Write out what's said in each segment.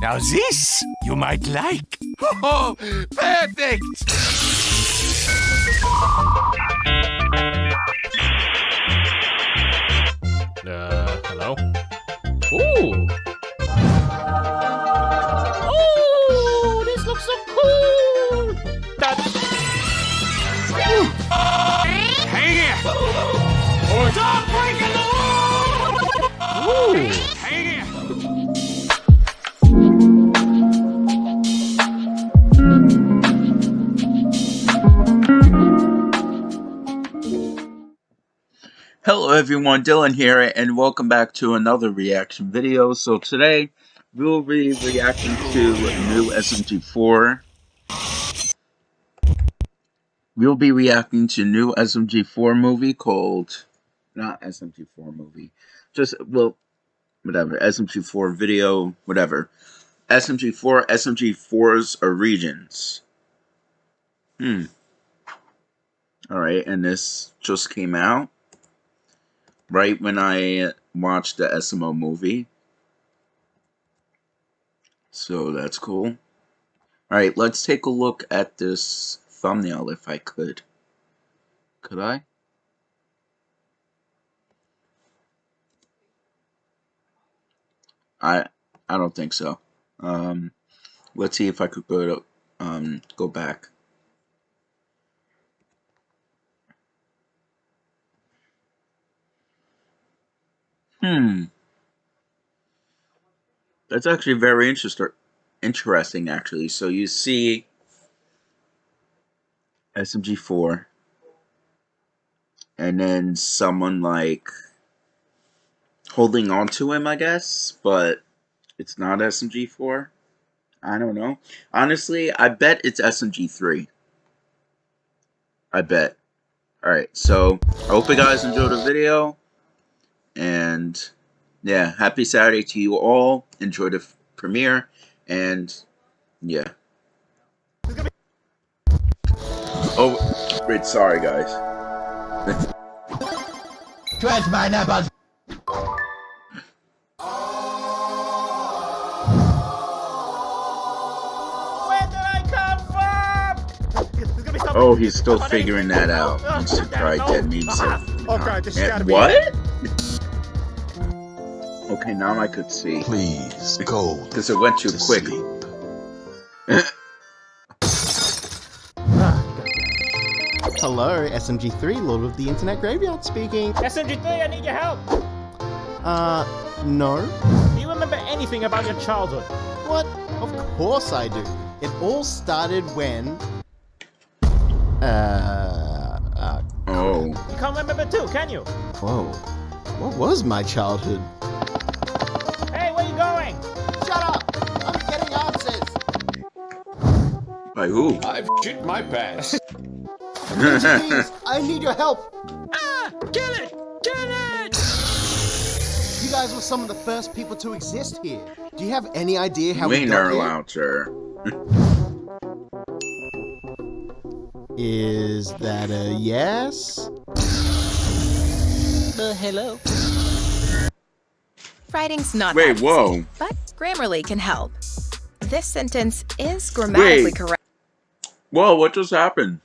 Now this you might like. Oh, perfect! Uh, hello? Ooh! Oh, this looks so cool! That... Hang here! Stop breaking the wall! Ooh! Hello everyone, Dylan here, and welcome back to another reaction video. So today, we'll be reacting to new SMG4. We'll be reacting to new SMG4 movie called... Not SMG4 movie. Just, well, whatever. SMG4 video, whatever. SMG4, SMG4's Origins. Hmm. Alright, and this just came out right when I watched the SMO movie. So that's cool. Alright, let's take a look at this thumbnail if I could. Could I? I I don't think so. Um, let's see if I could go to um, go back. Hmm. That's actually very interesting. Interesting, actually. So you see SMG4, and then someone like holding on to him, I guess, but it's not SMG4. I don't know. Honestly, I bet it's SMG3. I bet. Alright, so I hope you guys enjoyed the video. And yeah, happy Saturday to you all. Enjoy the premiere. And yeah. Oh, wait, sorry guys. Trash my nipples. Where did I come from? There's gonna be something- Oh, he's still figuring that out. Oh, He's probably no. dead memes Ah, Oh god, this has gotta be What? Okay, now I could see. Please go Because it went too to quick. sleep. Hello, SMG3, Lord of the Internet Graveyard speaking. SMG3, I need your help! Uh, no? Do you remember anything about your childhood? What? Of course I do. It all started when... Uh, uh, Oh. You can't remember too, can you? whoa. What was my childhood? By who? I've shit my pants. Please, I need your help! Ah! Kill it! Kill it! You guys were some of the first people to exist here. Do you have any idea how we we ain't got never here? allowed, sir. Is that a yes? Uh, hello? Writing's not Wait, that whoa. easy, but Grammarly can help. This sentence is grammatically Wait. correct. Whoa, what just happened?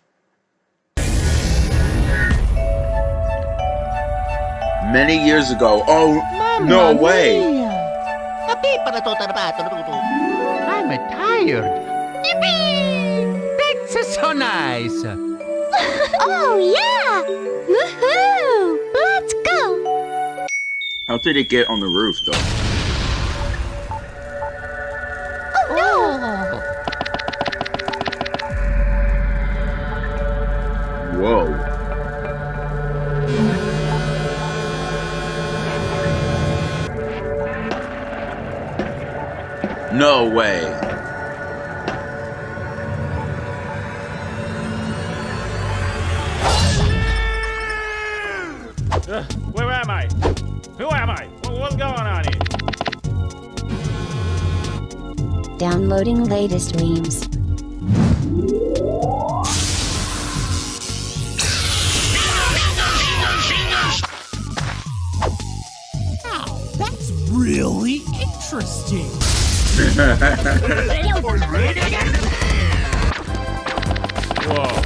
Many years ago. Oh, no way. I'm tired. Yippee! That's so nice. Oh, yeah! Woohoo! Let's go! How did it get on the roof, though? No way. Uh, where am I? Who am I? What's going on here? Downloading latest memes. That's really interesting. Whoa.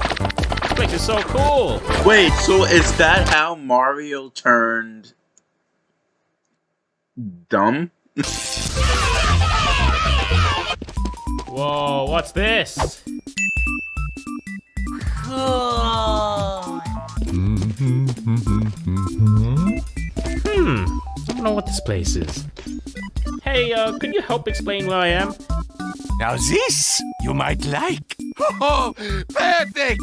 This is so cool. Wait, so is that how Mario turned dumb? Whoa, what's this? Hmm, I don't know what this place is. Hey, uh, could you help explain where I am? Now this you might like. Oh, perfect!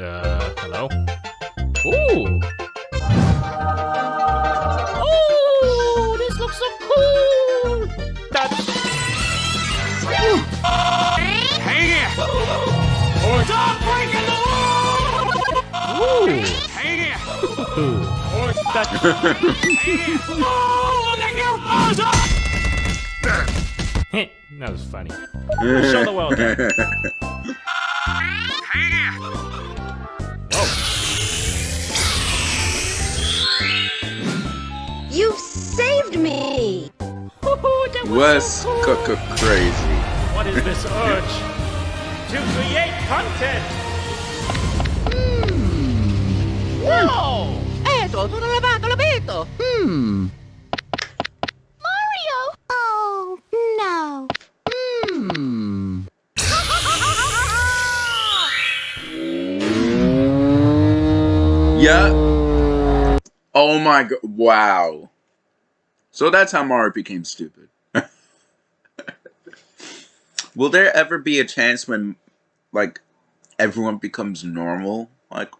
Uh, hello? Ooh! Oh, this looks so cool! That... Hey here! Stop breaking the law! Ooh! Hey here! Ooh. That... Oh, that was funny. Show the world. again. Hey here! You've saved me! Woohoo, that was Was so cool. c- c- crazy. What is this urge? to create content! Whoa! Eto, sono lavato, l'abito. Hmm. Mario! Oh, no. Hmm. Yeah. Oh my god. Wow. So that's how Mario became stupid. Will there ever be a chance when, like, everyone becomes normal? Like,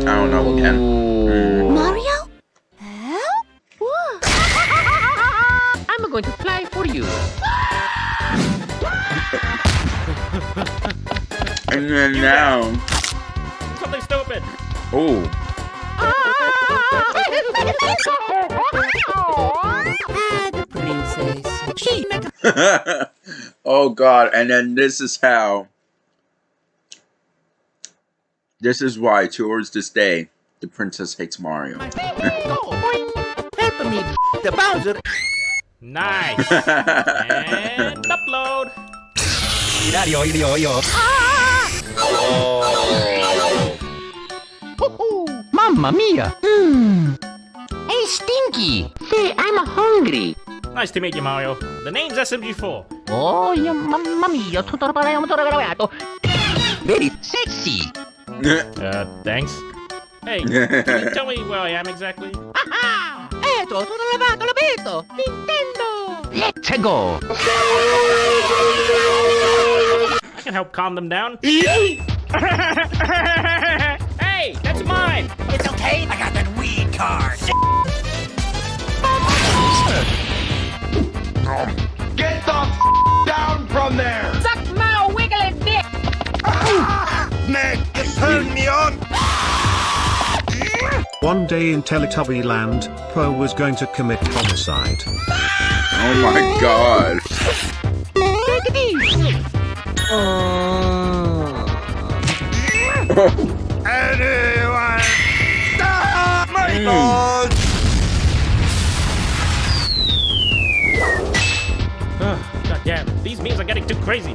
I don't know, again. Mm. Mario? Huh? I'm going to fly for you. And then now. Something stupid! Oh. Ah, the princess. She oh god, and then this is how. This is why, towards this day, the princess hates Mario. Help me, the Bowser. Nice! and upload! Irario, irio, io. Mamma mia. Hmm. Hey, Stinky. Say, I'm hungry. Nice to meet you, Mario. The name's SMG4. Oh, yeah, mamma mia. Tutto parliamo tutto gravato. Very sexy. Uh, thanks. Hey, can you tell me where I am exactly? Eto, sono lavato, l'abito. Nintendo. Let's go. I can help calm them down. hey, that's mine! It's okay, I got that weed card. Get the f- down from there! Man, you turned me on! One day in Teletubby Land, Po was going to commit homicide. oh my god. Take. Anyone! Stop my Mm. balls! Ugh, God damn, these memes are getting too crazy.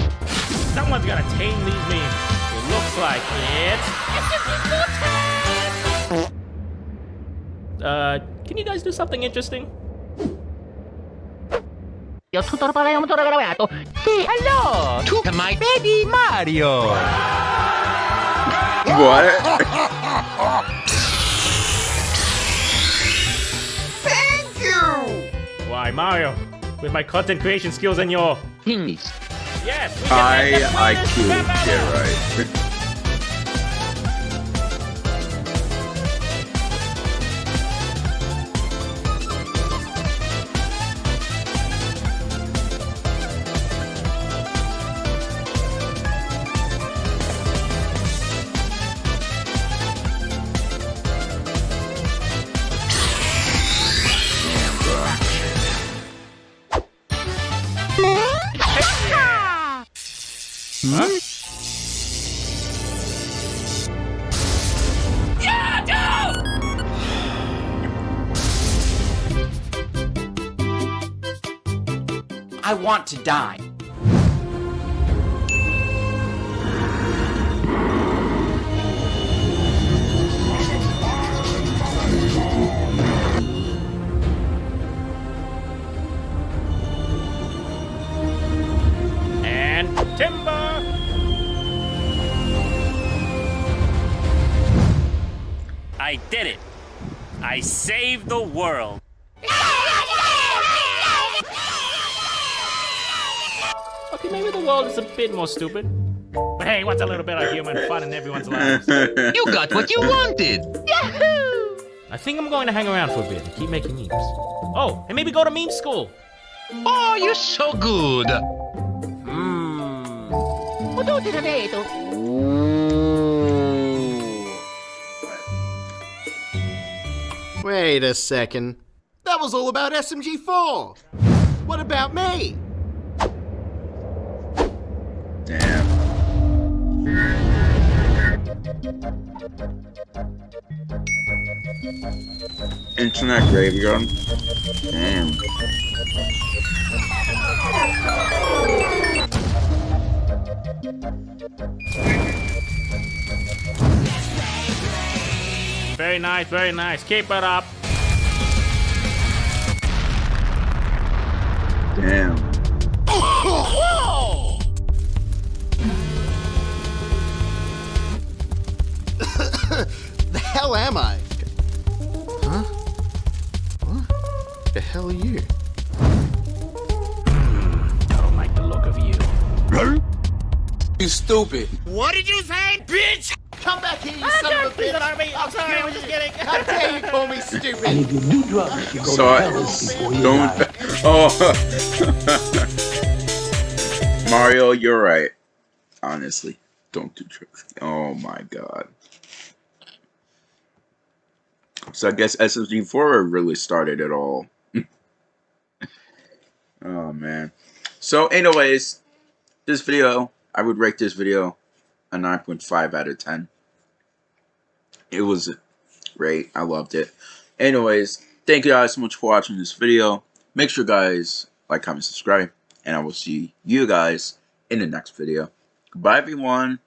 Someone's gotta tame these memes. It looks like it's Uh, can you guys do something interesting? Io tutto parliamo tutto gravato. Say hello to my baby Mario. What? Thank you! Why, Mario, with my content creation skills and your Things. yes, we can I make the IQ. wildest rap album. Yeah, right. I want to die. Saved the world! Okay, maybe the world is a bit more stupid. But hey, what's a little bit of human fun in everyone's lives? You got what you wanted. Yahoo! I think I'm going to hang around for a bit and keep making memes. Oh, and maybe go to meme school. Oh, you're so good. Hmm. Wait a second. That was all about SMG4. What about me? Damn. Internet graveyard. Damn. Very nice, very nice. Keep it up. Damn. The hell am I? Huh? What? The hell are you? Don't like the look of you. You stupid. What did you say, bitch? Come back here, you son of a bitch! I'm sorry, I was just kidding. How dare you call me stupid? So I don't. Oh, Mario, you're right. Honestly, don't do drugs. Oh my god. So I guess SSG4 really started it all. oh man. So, anyways, this video, I would rate this video a 9.5 out of 10. It was great. I loved it. Anyways, thank you guys so much for watching this video. Make sure guys like, comment, subscribe, and I will see you guys in the next video. Goodbye, everyone.